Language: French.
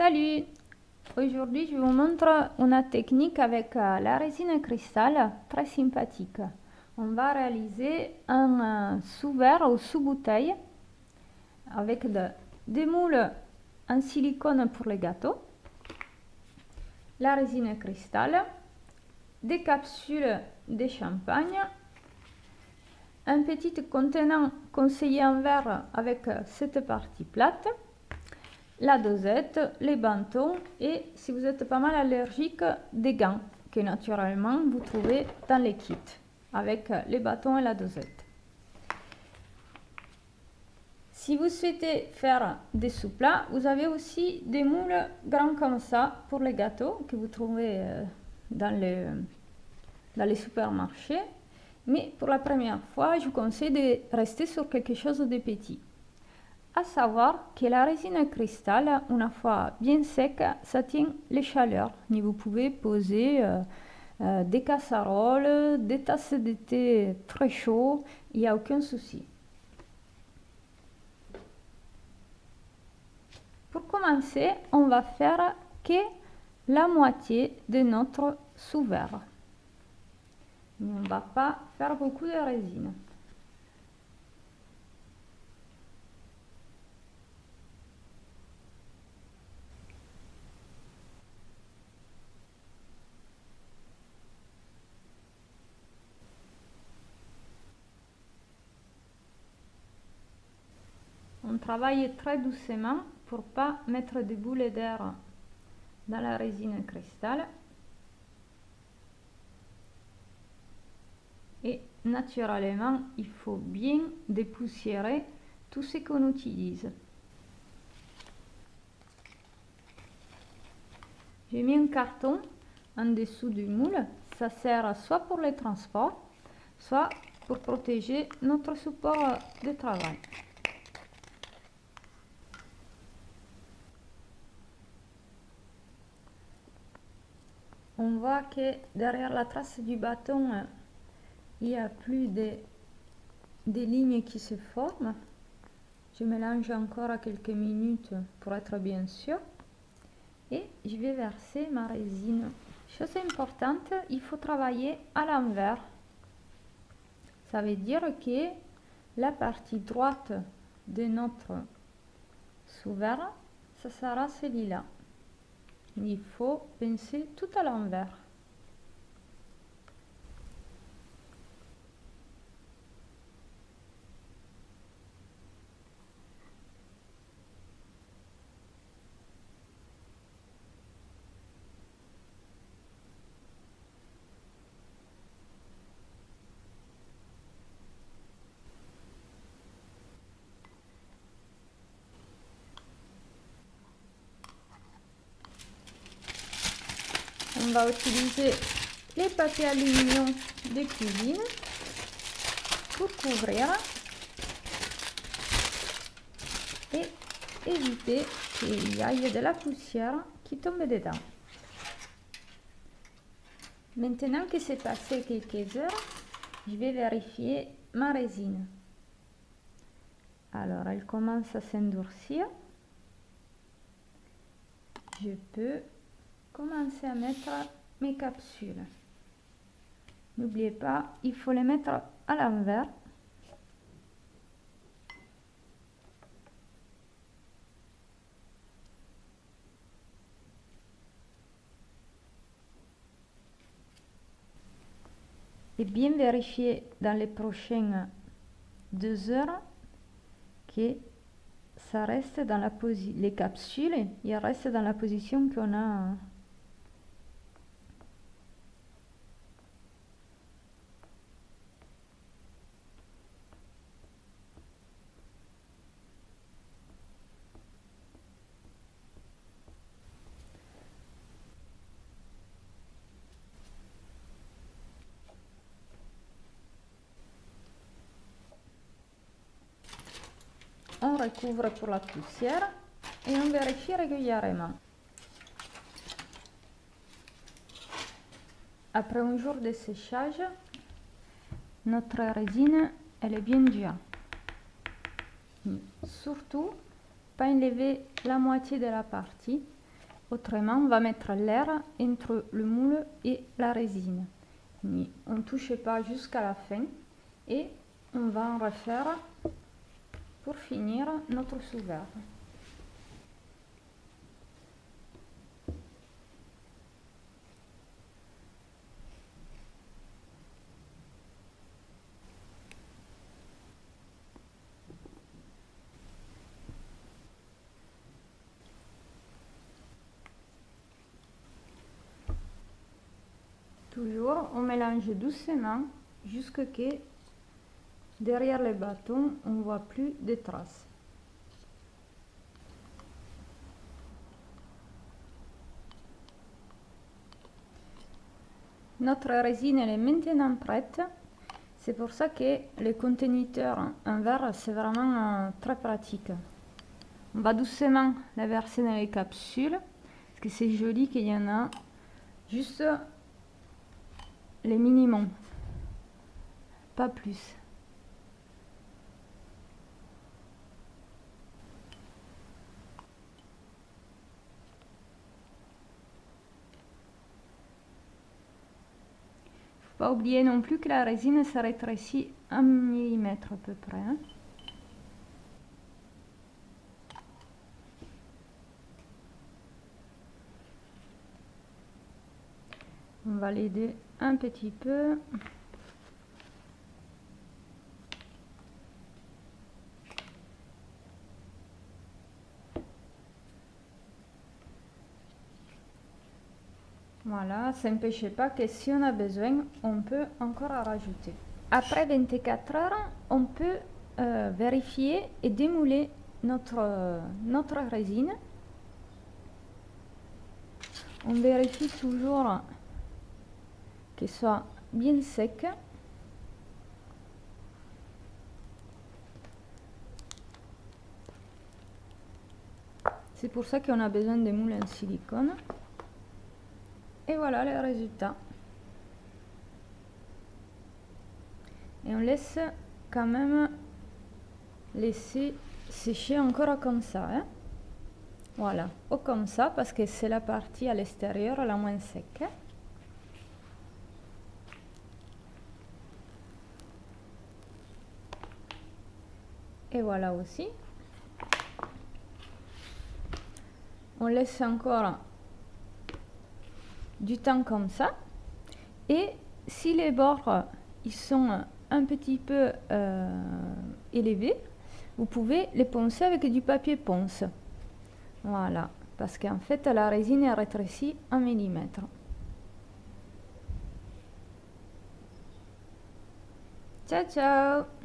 Salut Aujourd'hui, je vous montre une technique avec euh, la résine cristal très sympathique. On va réaliser un euh, sous-verre ou sous-bouteille avec des moules en silicone pour les gâteaux, la résine cristal, des capsules de champagne, un petit contenant conseillé en verre avec cette partie plate, la dosette, les bâtons et si vous êtes pas mal allergique, des gants que naturellement vous trouvez dans les kits avec les bâtons et la dosette. Si vous souhaitez faire des sous-plats, vous avez aussi des moules grands comme ça pour les gâteaux que vous trouvez euh, dans les, dans les supermarchés. Mais pour la première fois, je vous conseille de rester sur quelque chose de petit. À savoir que la résine cristal, une fois bien sec, ça tient les chaleurs. Vous pouvez poser euh, euh, des casseroles, des tasses de thé très chauds, il n'y a aucun souci. Pour commencer, on va faire que la moitié de notre sous-verre. On ne va pas faire beaucoup de résine. Travaille très doucement pour pas mettre des boules d'air dans la résine cristal. Et naturellement, il faut bien dépoussiérer tout ce qu'on utilise. J'ai mis un carton en dessous du moule. Ça sert soit pour le transport, soit pour protéger notre support de travail. On voit que derrière la trace du bâton, euh, il y a plus de, des lignes qui se forment. Je mélange encore quelques minutes pour être bien sûr. Et je vais verser ma résine. Chose importante, il faut travailler à l'envers. Ça veut dire que la partie droite de notre sous-verre, ça sera celui-là il faut penser tout à l'envers. On va utiliser les papiers aluminium de cuisine pour couvrir et éviter qu'il y ait de la poussière qui tombe dedans. Maintenant que c'est passé quelques heures, je vais vérifier ma résine. Alors, elle commence à s'endurcir. Je peux commencer à mettre mes capsules. N'oubliez pas, il faut les mettre à l'envers. Et bien vérifier dans les prochaines deux heures que ça reste dans la position, les capsules, il reste dans la position qu'on a on recouvre pour la poussière et on vérifie régulièrement. Après un jour de séchage, notre résine elle est bien dure. Surtout, pas enlever la moitié de la partie Autrement, on va mettre l'air entre le moule et la résine. on ne touche pas jusqu'à la fin et on va en refaire pour finir notre sous-verre. Toujours, on mélange doucement jusqu'à ce que derrière les bâtons, on ne voit plus de traces. Notre résine est maintenant prête. C'est pour ça que le conteneur en verre, c'est vraiment euh, très pratique. On va doucement la verser dans les capsules, parce que c'est joli qu'il y en a juste les minimums, pas plus. Pas oublier non plus que la résine se rétrécit un millimètre à peu près. Hein. On va l'aider un petit peu. Voilà, ça n'empêche pas que si on a besoin, on peut encore rajouter. Après 24 heures, on peut euh, vérifier et démouler notre, notre résine. On vérifie toujours soit bien sec. C'est pour ça qu'on a besoin de moules en silicone. Et voilà le résultat. Et on laisse quand même laisser sécher encore comme ça. Hein. Voilà, ou comme ça parce que c'est la partie à l'extérieur la moins sec. et voilà aussi on laisse encore du temps comme ça. Et si les bords ils sont un petit peu euh, élevés vous pouvez les poncer avec du papier ponce. Voilà. Parce qu'en fait la résine est rétrécie un millimètre. Ciao ciao